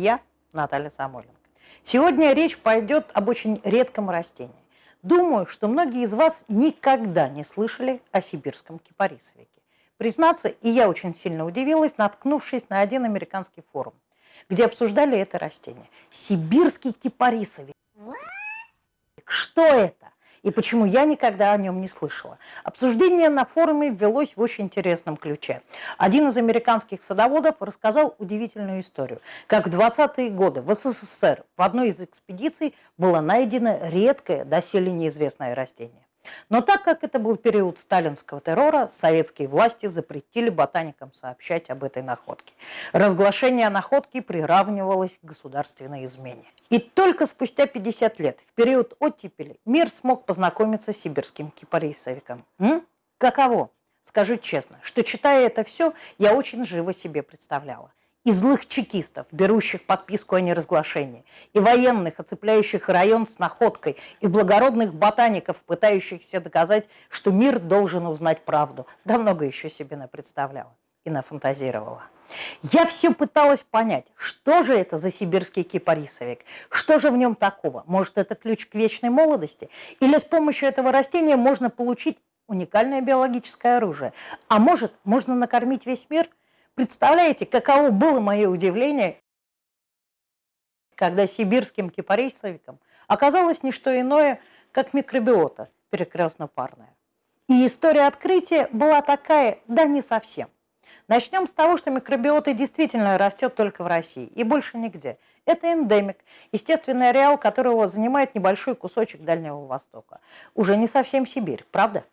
Я Наталья Самойленко. Сегодня речь пойдет об очень редком растении. Думаю, что многие из вас никогда не слышали о сибирском кипарисовике. Признаться, и я очень сильно удивилась, наткнувшись на один американский форум, где обсуждали это растение. Сибирский кипарисовик. Что это? И почему я никогда о нем не слышала. Обсуждение на форуме велось в очень интересном ключе. Один из американских садоводов рассказал удивительную историю, как в 20-е годы в СССР в одной из экспедиций было найдено редкое, доселе неизвестное растение. Но так как это был период сталинского террора, советские власти запретили ботаникам сообщать об этой находке. Разглашение находки приравнивалось к государственной измене. И только спустя 50 лет, в период оттепели, мир смог познакомиться с сибирским кипарисовиком. М? Каково? Скажу честно, что читая это все, я очень живо себе представляла и злых чекистов, берущих подписку о неразглашении, и военных, оцепляющих район с находкой, и благородных ботаников, пытающихся доказать, что мир должен узнать правду. Да много еще себе представляла и нафантазировала. Я все пыталась понять, что же это за сибирский кипарисовик, что же в нем такого? Может, это ключ к вечной молодости? Или с помощью этого растения можно получить уникальное биологическое оружие? А может, можно накормить весь мир – Представляете, каково было мое удивление, когда сибирским кипарисовиком оказалось не что иное, как микробиота перекрестно-парная. И история открытия была такая, да не совсем. Начнем с того, что микробиота действительно растет только в России и больше нигде. Это эндемик, естественный ареал которого занимает небольшой кусочек Дальнего Востока. Уже не совсем Сибирь, правда?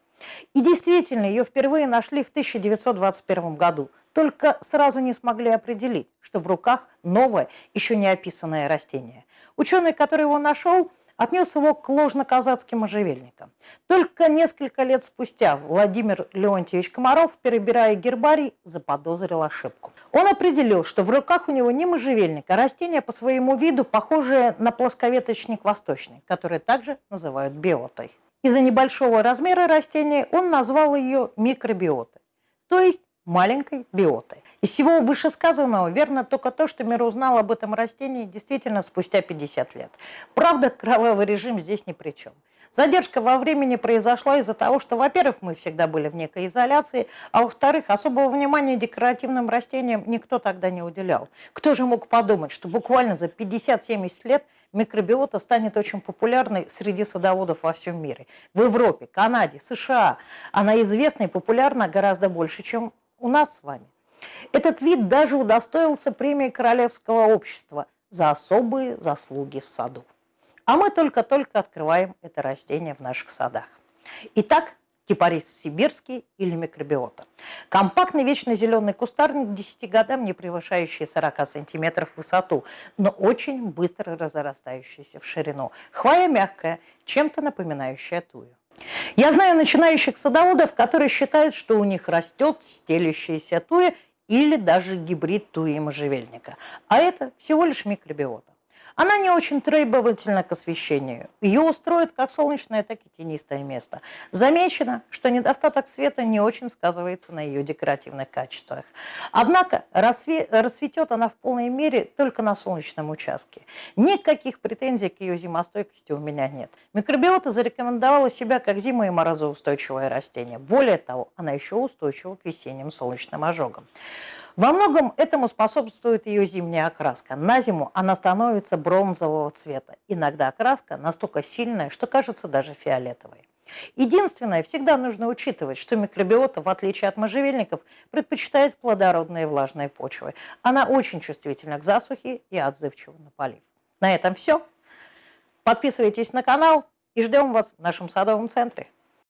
И действительно, ее впервые нашли в 1921 году только сразу не смогли определить, что в руках новое, еще не описанное растение. Ученый, который его нашел, отнес его к ложно-казацким можжевельникам. Только несколько лет спустя Владимир Леонтьевич Комаров, перебирая гербарий, заподозрил ошибку. Он определил, что в руках у него не можжевельник, а растение по своему виду похожее на плосковеточник восточный, который также называют биотой. Из-за небольшого размера растения он назвал ее микробиотой, то есть маленькой биоты. Из всего вышесказанного верно только то, что мир узнал об этом растении действительно спустя 50 лет. Правда, кровавый режим здесь ни при чем. Задержка во времени произошла из-за того, что, во-первых, мы всегда были в некой изоляции, а во-вторых, особого внимания декоративным растениям никто тогда не уделял. Кто же мог подумать, что буквально за 50-70 лет микробиота станет очень популярной среди садоводов во всем мире. В Европе, Канаде, США она известна и популярна гораздо больше, чем у нас с вами. Этот вид даже удостоился премии Королевского общества за особые заслуги в саду. А мы только-только открываем это растение в наших садах. Итак, кипарис сибирский или микробиота. Компактный вечно зеленый кустарник 10 годам, не превышающий 40 сантиметров в высоту, но очень быстро разрастающийся в ширину. Хвоя мягкая, чем-то напоминающая тую. Я знаю начинающих садоводов, которые считают, что у них растет стелящаяся туя или даже гибрид туи и можжевельника. А это всего лишь микробиота. Она не очень требовательна к освещению. Ее устроит как солнечное, так и тенистое место. Замечено, что недостаток света не очень сказывается на ее декоративных качествах. Однако расцветет она в полной мере только на солнечном участке. Никаких претензий к ее зимостойкости у меня нет. Микробиота зарекомендовала себя как зимо- и морозоустойчивое растение. Более того, она еще устойчива к весенним солнечным ожогам. Во многом этому способствует ее зимняя окраска. На зиму она становится бронзового цвета. Иногда окраска настолько сильная, что кажется даже фиолетовой. Единственное, всегда нужно учитывать, что микробиота, в отличие от можжевельников, предпочитает плодородные влажные почвы. Она очень чувствительна к засухе и отзывчива на полив. На этом все. Подписывайтесь на канал и ждем вас в нашем садовом центре.